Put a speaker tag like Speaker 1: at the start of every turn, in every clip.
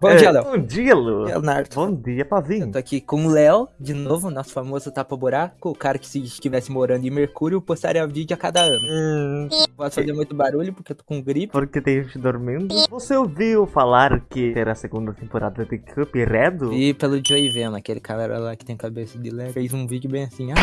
Speaker 1: Bom
Speaker 2: É,
Speaker 1: dia, Léo.
Speaker 2: Bom dia, Lu.
Speaker 1: Leonardo.
Speaker 2: Bom dia,
Speaker 1: Eu
Speaker 2: Pavinho.
Speaker 1: tô aqui com o Léo, de novo, nosso famoso tapa-buraco, o cara que se estivesse morando em Mercúrio, postaria vídeo a cada ano.
Speaker 2: Hum,
Speaker 1: Posso fazer muito barulho porque eu tô com gripe.
Speaker 2: porque tem gente dormindo. Você ouviu falar que terá a segunda temporada de Cuphead?
Speaker 1: E pelo Joey Vena, aquele cara lá que tem cabeça de leve, fez um vídeo bem assim, ah,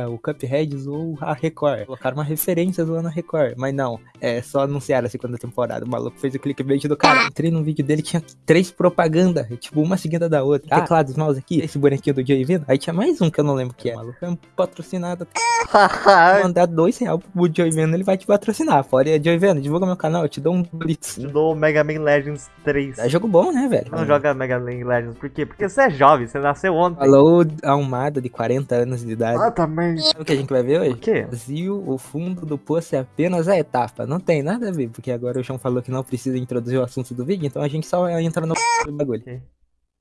Speaker 1: ah, o Cuphead zoou a Record. Colocaram uma referência zoando a Record, mas não, é só anunciar a segunda temporada. O maluco fez o clickbait do cara. Entrei num vídeo dele, tinha três propagandas, tipo, uma seguida da outra. Ah, teclados, mouse aqui, esse bonequinho do Joey Vena. Aí tinha mais um que eu não lembro o que é. O maluco é um patrocinado. Mandar dois reais pro Joey Vena, ele vai te patrocinar. Fora, Joey Vena, divulga meu canal, eu te dou um blitz.
Speaker 2: Te dou Mega Man Legends 3.
Speaker 1: É jogo bom, né, velho?
Speaker 2: Não joga Mega Man Legends, por quê? Porque você é jovem, você nasceu ontem.
Speaker 1: Falou Almada de 40 anos de idade.
Speaker 2: Ah, também.
Speaker 1: Sabe o que a gente vai ver
Speaker 2: O
Speaker 1: hoje?
Speaker 2: quê?
Speaker 1: Brasil, o fundo do poço é apenas a etapa. Não tem nada a ver, porque agora o João falou que não precisa introduzir o assunto do vídeo, então a gente só entra no bagulho.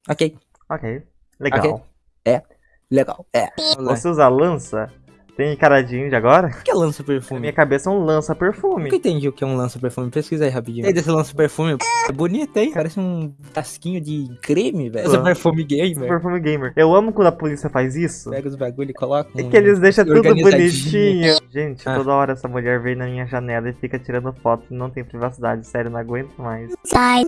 Speaker 2: Ok.
Speaker 1: Ok.
Speaker 2: Legal.
Speaker 1: Ok. legal. É. Vamos lá.
Speaker 2: Você usa lança? Tem caradinho de agora?
Speaker 1: O que é lança
Speaker 2: Na
Speaker 1: perfume?
Speaker 2: minha cabeça é um lança-perfume.
Speaker 1: Nunca entendi o que é um lança perfume. Pesquisa aí rapidinho. Tem desse lança perfume. É bonito, hein? Parece um tasquinho de creme, velho. Lança
Speaker 2: Ah.
Speaker 1: perfume gamer.
Speaker 2: Perfume gamer. Eu amo quando a polícia faz isso.
Speaker 1: Pega os bagulho e coloca.
Speaker 2: É
Speaker 1: um-
Speaker 2: que eles deixam tudo bonitinho. Gente,
Speaker 1: Ah.
Speaker 2: toda hora essa mulher vem na minha janela e fica tirando foto. Não tem privacidade. Sério, não aguento mais.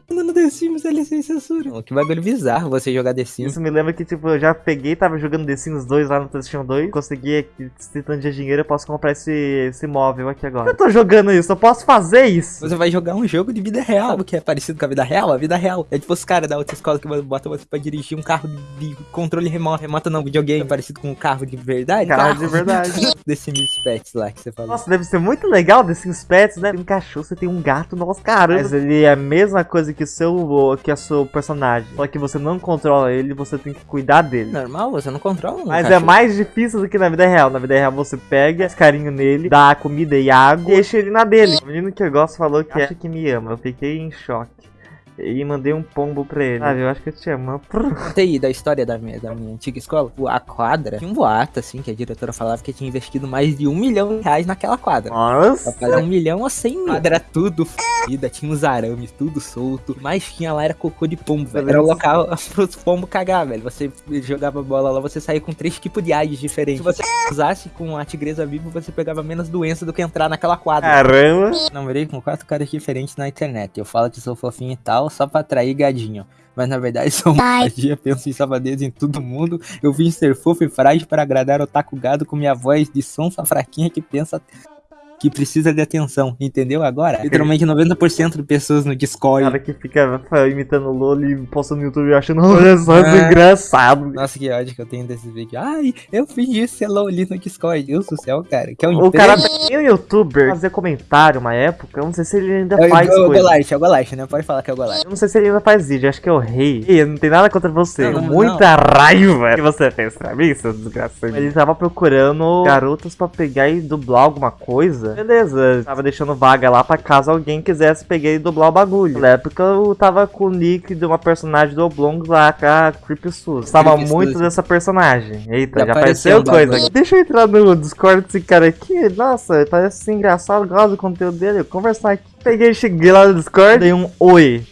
Speaker 1: No The Sims ele sem censura. Oh, Que bagulho bizarro você jogar The Sims.
Speaker 2: Isso me lembra que, tipo, eu já peguei, tava jogando The Sims 2 lá no PlayStation 2. Consegui aqui, esse tanto de dinheiro, eu posso comprar esse, esse móvel aqui agora. Eu tô jogando isso, eu posso fazer isso.
Speaker 1: Você vai jogar um jogo de vida real. Que é parecido com a vida real? A vida real. É tipo os caras da outra escola que botam você pra dirigir um carro de controle remoto. Remoto não, videogame. É parecido com um carro de verdade.
Speaker 2: Carro de verdade.
Speaker 1: Desse Sims Pets lá que você falou.
Speaker 2: Nossa, deve ser muito legal The Sims Pets, né? Tem um cachorro, você tem um gato, nossa, caramba. Mas ele é a mesma coisa que o seu, que a seu personagem. Só que você não controla ele, você tem que cuidar dele.
Speaker 1: Normal, você não controla um
Speaker 2: Mas é
Speaker 1: cachorro.
Speaker 2: mais difícil do que na vida real. Na vida real você pega, carinho nele, dá comida e água e deixa ele na dele. O menino que eu gosto falou que acha que me ama. Eu fiquei em choque. E mandei um pombo pra ele. Sabe, eu acho que eu te amo.
Speaker 1: Contei aí da história da minha, da minha antiga escola. A quadra tinha um boato, assim, que a diretora falava que tinha investido mais de um milhão de reais naquela quadra.
Speaker 2: Nossa.
Speaker 1: fazer um milhão ou cem mil. Quadra tudo fodida, tinha uns arames, tudo solto. Mais tinha lá era cocô de pombo, velho. Era o local pros pombos cagar, velho. Você jogava bola lá, você saía com três tipos de AIDS diferentes. Se você usasse com a tigresa viva, você pegava menos doença do que entrar naquela quadra.
Speaker 2: Caramba.
Speaker 1: Namorei com quatro caras diferentes na internet. Eu falo que sou fofinho e tal, só pra atrair gadinho. Mas na verdade sou magia, penso em safadeza em todo mundo. Eu vim ser fofo e frágil para agradar o taco gado com minha voz de sonsa fraquinha que pensa que precisa de atenção, entendeu agora? Literalmente 90% de pessoas no Discord.
Speaker 2: cara que fica imitando o Lolo e posta no YouTube achando, olha só, é
Speaker 1: É.
Speaker 2: engraçado.
Speaker 1: Nossa, que ódio que eu tenho desse vídeo. Ai, eu fingi ser Loli no Discord. Deus do céu, cara. Que é um
Speaker 2: O cara tem um youtuber fazer comentário uma época, eu não sei se ele ainda
Speaker 1: É
Speaker 2: faz
Speaker 1: o, o. Golart, é o Golart, né? Pode falar que é o Golart.
Speaker 2: Eu não sei se ele ainda faz vídeo, acho que é o rei. Ei, não tem nada contra você.
Speaker 1: Não, não,
Speaker 2: Muita raiva que você fez pra mim, seu desgraçado. Ele tava procurando garotas pra pegar e dublar alguma coisa. Beleza, tava deixando vaga lá pra caso alguém quisesse pegar e dublar o bagulho. Na época eu tava com o nick de uma personagem do Oblong lá, com a Creepy Sus. Gostava muito
Speaker 1: Sus.
Speaker 2: dessa personagem. Eita,
Speaker 1: Já
Speaker 2: já,
Speaker 1: apareceu
Speaker 2: coisa
Speaker 1: bagulho.
Speaker 2: aqui. Deixa eu entrar no Discord desse cara aqui. Nossa, parece ser engraçado, gosto do conteúdo dele. Vou conversar aqui. Peguei, cheguei lá no Discord, dei um oi.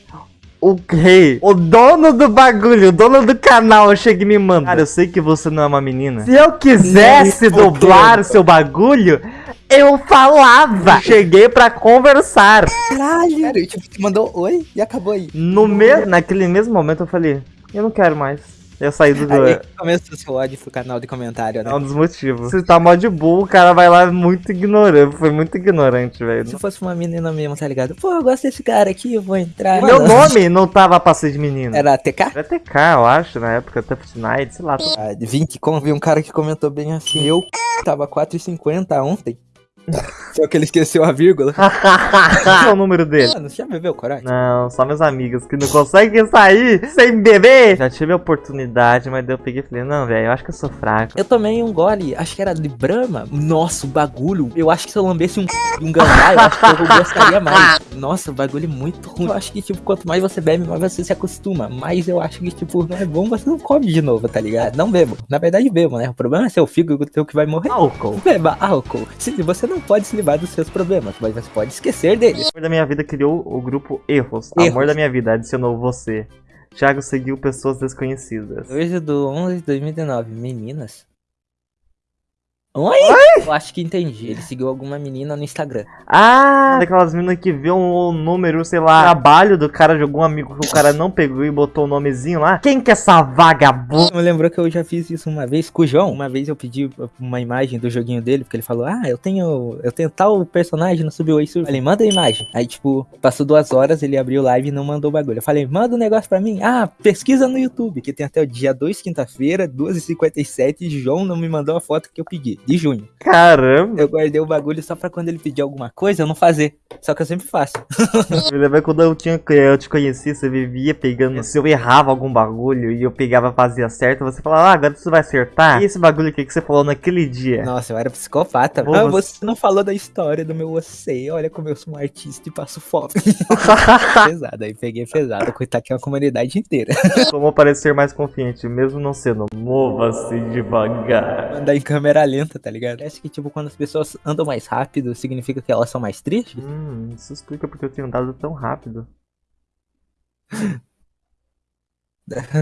Speaker 2: O rei, o dono do bagulho, o dono do canal, chega e me manda. Cara, eu sei que você não é uma menina. Se eu quisesse dublar
Speaker 1: fudendo.
Speaker 2: seu bagulho, eu falava. Cheguei pra conversar.
Speaker 1: Caralho! Cara, tipo, tu mandou oi e acabou aí.
Speaker 2: No me... Naquele mesmo momento eu falei, eu não quero mais. Eu saí do...
Speaker 1: Aí que começou seu ódio pro canal de comentário, né?
Speaker 2: É um dos motivos. Se tá mó de burro, o cara vai lá muito ignorante. Foi muito ignorante, velho.
Speaker 1: Se fosse uma menina mesmo, tá ligado? Pô, eu gosto desse cara aqui, eu vou entrar.
Speaker 2: Meu nome não tava pra ser de menino.
Speaker 1: Era TK?
Speaker 2: Era TK, eu acho, na época, Tough Night, sei lá.
Speaker 1: Ah, de 20 como vi um cara que comentou bem assim. Eu tava 4,50 ontem. Só que ele esqueceu a vírgula.
Speaker 2: Qual é o número dele?
Speaker 1: Mano, você já bebeu coragem?
Speaker 2: Não, só meus amigos que não conseguem sair sem beber. Já tive a oportunidade, mas daí eu peguei e falei, não, velho, eu acho que eu sou fraco.
Speaker 1: Eu tomei um gole, acho que era de Brahma. Nossa, o bagulho. Eu acho que se eu lambesse um um gambá, eu acho que eu gostaria mais. Nossa, o bagulho é muito ruim. Eu acho que, tipo, quanto mais você bebe, mais você se acostuma. Mas eu acho que, tipo, não é bom, você não come de novo, tá ligado? Não bebo. Na verdade, bebo, né? O problema é seu fígado que vai morrer.
Speaker 2: Álcool.
Speaker 1: Beba álcool. Se você não pode se livrar dos seus problemas, mas você pode esquecer deles.
Speaker 2: O amor da minha vida criou o grupo Erros.
Speaker 1: Erros.
Speaker 2: Amor da minha vida adicionou você. Thiago seguiu pessoas desconhecidas.
Speaker 1: 2 do 11 de 2019. Meninas? Oi? Eu acho que entendi. Ele seguiu alguma menina no Instagram.
Speaker 2: Ah, daquelas meninas que vê um número, sei lá, trabalho do cara de algum amigo que o cara não pegou e botou o nomezinho lá. Quem que é essa vagabunda?
Speaker 1: Me lembrou que eu já fiz isso uma vez com o João. Uma vez eu pedi uma imagem do joguinho dele, porque ele falou: Ah, eu tenho. Eu tenho tal personagem no Subway Surf. Eu falei, manda a imagem. Aí, tipo, passou duas horas, ele abriu o live e não mandou o bagulho. Eu falei, manda um negócio pra mim. Ah, pesquisa no YouTube, que tem até o dia 2, quinta-feira, 2h57. João não me mandou a foto que eu pedi de junho.
Speaker 2: Caramba!
Speaker 1: Eu guardei o bagulho só pra quando ele pedir alguma coisa eu não fazer. Só que eu sempre faço.
Speaker 2: Me lembra quando eu, tinha, eu te conheci, você vivia pegando. Se eu errava algum bagulho e eu pegava fazia certo, você falava, ah, agora você vai acertar. E esse bagulho aqui que você falou naquele dia?
Speaker 1: Nossa, eu era psicopata.
Speaker 2: Pô,
Speaker 1: ah,
Speaker 2: você-
Speaker 1: você não falou da história do meu você. Olha como eu sou um artista e passo fome. pesado, aí peguei pesado. Coitado que é uma comunidade inteira.
Speaker 2: Como parecer mais confiante, mesmo não sendo. Mova-se devagar.
Speaker 1: Andar em câmera lenta, tá ligado? Parece que, tipo, quando as pessoas andam mais rápido, significa que elas são mais tristes.
Speaker 2: Hum, isso explica porque eu tenho andado tão rápido.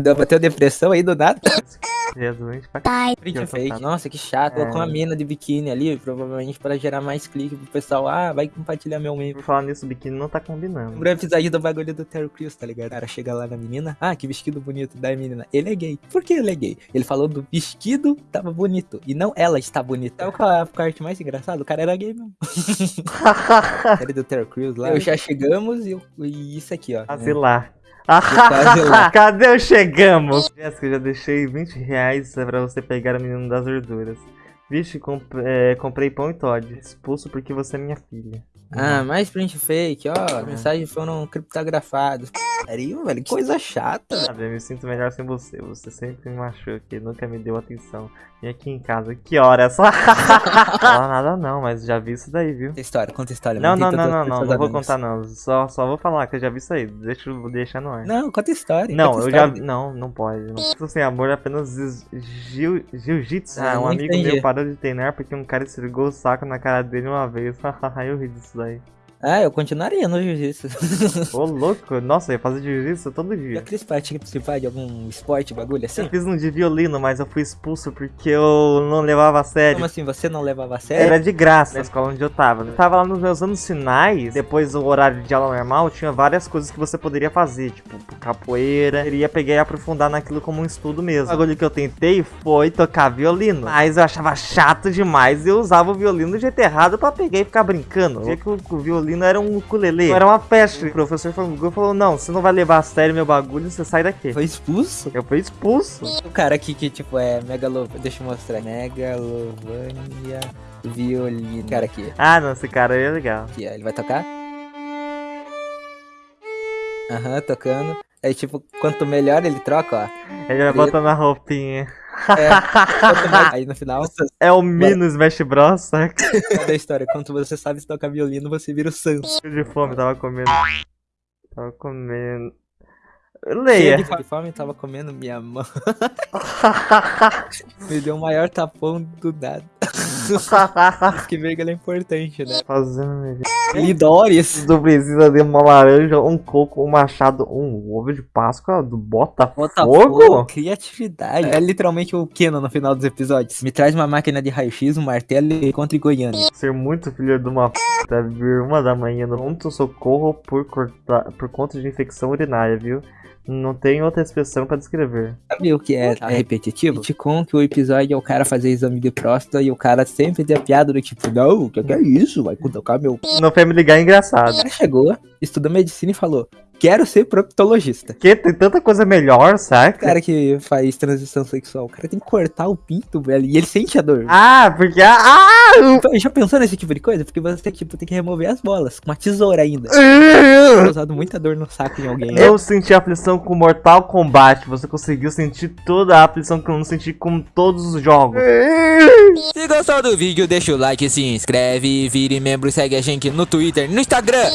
Speaker 1: Deu bateu depressão aí do nada.
Speaker 2: É pra c...
Speaker 1: Print fake.
Speaker 2: tá.
Speaker 1: Nossa, que chato.
Speaker 2: É.
Speaker 1: Colocou uma mina de biquíni ali, provavelmente pra gerar mais clique pro pessoal. Ah, vai compartilhar meu meme.
Speaker 2: Por falar nisso, o biquíni não tá combinando.
Speaker 1: Lembra o episódio do bagulho do Terry Crews, tá ligado? O cara chega lá na menina, ah, que vestido bonito da menina. Ele é gay. Por que ele é gay? Ele falou do vestido tava bonito, e não ela está bonita. É o qual é a parte mais engraçada? O cara era gay mesmo. Série do Terry Crews lá. Eu já chegamos e, eu- e isso aqui, ó.
Speaker 2: Ah,
Speaker 1: né?
Speaker 2: Cadê o chegamos? Jéssica, eu já deixei 20 reais pra você pegar o menino das verduras. Vixe, comp- é, comprei pão e Todd. Expulso porque você é minha filha.
Speaker 1: Ah, mais print fake, ó. Mensagens foram criptografadas. Sério, velho? Que coisa chata.
Speaker 2: Sabe, eu me sinto melhor sem você. Você sempre me machuca e nunca me deu atenção. E aqui em casa, que horas? Fala nada não, mas já vi isso daí, viu?
Speaker 1: Conta história, conta história.
Speaker 2: Não, não, não, não, não, não vou contar não. Só, só vou falar que eu já vi isso aí. Deixa eu deixar no ar.
Speaker 1: Não, conta história.
Speaker 2: Não, eu já. Não, não pode. Não. Isso sem amor é apenas jiu- jiu- jiu-jitsu.
Speaker 1: Ah,
Speaker 2: Ah, um
Speaker 1: não
Speaker 2: amigo meu parou de treinar porque um cara esfregou o saco na cara dele uma vez. eu ri disso daí.
Speaker 1: Ah, eu continuaria no jiu-jitsu.
Speaker 2: Ô, louco. Nossa, eu ia fazer jiu-jitsu todo
Speaker 1: Já
Speaker 2: dia.
Speaker 1: quis participar de algum esporte, bagulho
Speaker 2: Eu
Speaker 1: assim?
Speaker 2: fiz um de violino, mas eu fui expulso porque eu não levava a sério.
Speaker 1: Como assim, você não levava a sério?
Speaker 2: Era de graça na escola onde eu tava. Eu tava lá nos meus anos finais, depois do horário de aula normal, tinha várias coisas que você poderia fazer, tipo capoeira. Eu ia pegar e aprofundar naquilo como um estudo mesmo. O bagulho que eu tentei foi tocar violino, mas eu achava chato demais e eu usava o violino do jeito errado pra pegar e ficar brincando. Tinha que o, o violino era um ukulele, era uma peste. O professor falou, falou: Não, você não vai levar a sério meu bagulho, você sai daqui.
Speaker 1: Foi expulso?
Speaker 2: Eu fui expulso.
Speaker 1: O cara aqui que, tipo, é megalo... Deixa eu mostrar. Megalovania violino. Cara aqui.
Speaker 2: Ah, não, esse cara aí é legal.
Speaker 1: Aqui, ó. Ele vai tocar? Aham, tocando. Aí, tipo, quanto melhor ele troca, ó.
Speaker 2: Ele vai botando a roupinha.
Speaker 1: É. Aí no final,
Speaker 2: É o Mino Smash Bros, saca?
Speaker 1: da história, quando você sabe se tocar violino, você vira o Sans.
Speaker 2: Cheio de fome, tava comendo. Tava comendo.
Speaker 1: Cheio
Speaker 2: Leia.
Speaker 1: de fome, tava comendo minha mão. Me deu o maior tapão do nada. que vírgula é importante, né?
Speaker 2: Fazendo melhor.
Speaker 1: Lidores.
Speaker 2: Tu precisa de uma laranja, um coco, um machado, um ovo de Páscoa do Botafogo?
Speaker 1: Botafogo, criatividade. É literalmente o Keno no final dos episódios. Me traz uma máquina de raio-x, um martelo e encontre Goiânia.
Speaker 2: Ser muito filho de uma puta, vir uma da manhã no pronto socorro por, por conta de infecção urinária, viu? Não tem outra expressão pra descrever.
Speaker 1: Sabe o que é repetitivo? Ticom que o episódio é o cara fazer exame de próstata e o cara sempre tem a piada do tipo, não, o que, que é isso? Vai tocar meu... O
Speaker 2: No Family Guy é engraçado.
Speaker 1: cara chegou, estudou medicina e falou, quero ser proctologista.
Speaker 2: Porque tem tanta coisa melhor,
Speaker 1: O
Speaker 2: saca?
Speaker 1: cara que faz transição sexual, o cara tem que cortar o pinto, velho, e ele sente a dor.
Speaker 2: Ah, porque. Ah!
Speaker 1: Já pensou nesse tipo de coisa? Porque você tipo, tem que remover as bolas, com uma tesoura ainda.
Speaker 2: ah!
Speaker 1: Eu causado muita dor no saco em alguém.
Speaker 2: Eu senti a aflição com Mortal Kombat. Você conseguiu sentir toda a aflição que eu não senti com todos os jogos.
Speaker 3: Se gostou do vídeo, deixa o like, se inscreve, vire membro e segue a gente no Twitter, no Instagram.